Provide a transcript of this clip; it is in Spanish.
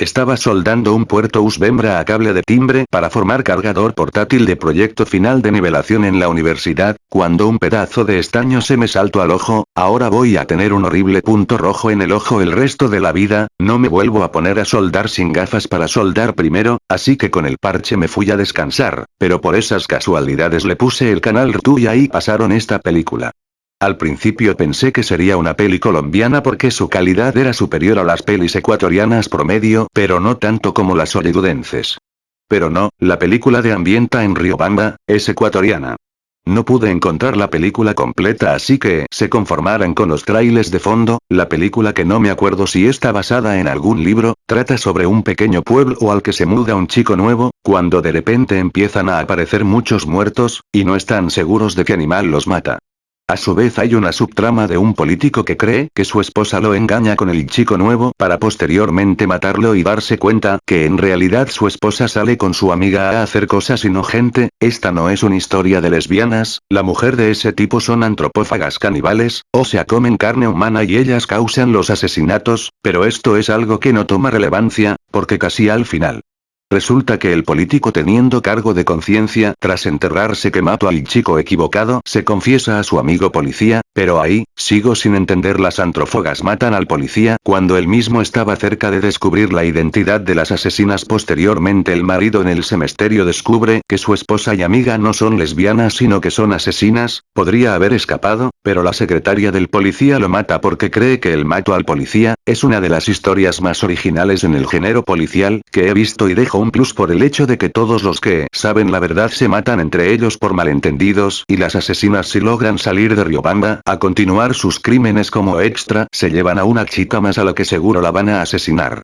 Estaba soldando un puerto USB a cable de timbre para formar cargador portátil de proyecto final de nivelación en la universidad, cuando un pedazo de estaño se me saltó al ojo, ahora voy a tener un horrible punto rojo en el ojo el resto de la vida, no me vuelvo a poner a soldar sin gafas para soldar primero, así que con el parche me fui a descansar, pero por esas casualidades le puse el canal RTU y pasaron esta película. Al principio pensé que sería una peli colombiana porque su calidad era superior a las pelis ecuatorianas promedio, pero no tanto como las hollywoodenses. Pero no, la película de ambienta en Riobamba, es ecuatoriana. No pude encontrar la película completa así que se conformaran con los trailers de fondo, la película que no me acuerdo si está basada en algún libro, trata sobre un pequeño pueblo al que se muda un chico nuevo, cuando de repente empiezan a aparecer muchos muertos, y no están seguros de qué animal los mata. A su vez hay una subtrama de un político que cree que su esposa lo engaña con el chico nuevo para posteriormente matarlo y darse cuenta que en realidad su esposa sale con su amiga a hacer cosas inocente, esta no es una historia de lesbianas, la mujer de ese tipo son antropófagas caníbales, o sea comen carne humana y ellas causan los asesinatos, pero esto es algo que no toma relevancia, porque casi al final. Resulta que el político teniendo cargo de conciencia, tras enterrarse que mató al chico equivocado, se confiesa a su amigo policía, pero ahí, sigo sin entender las antrófogas matan al policía cuando él mismo estaba cerca de descubrir la identidad de las asesinas. Posteriormente el marido en el semesterio descubre que su esposa y amiga no son lesbianas sino que son asesinas, podría haber escapado, pero la secretaria del policía lo mata porque cree que el mato al policía, es una de las historias más originales en el género policial que he visto y dejo un plus por el hecho de que todos los que saben la verdad se matan entre ellos por malentendidos y las asesinas si logran salir de Riobamba a continuar sus crímenes como extra se llevan a una chica más a la que seguro la van a asesinar.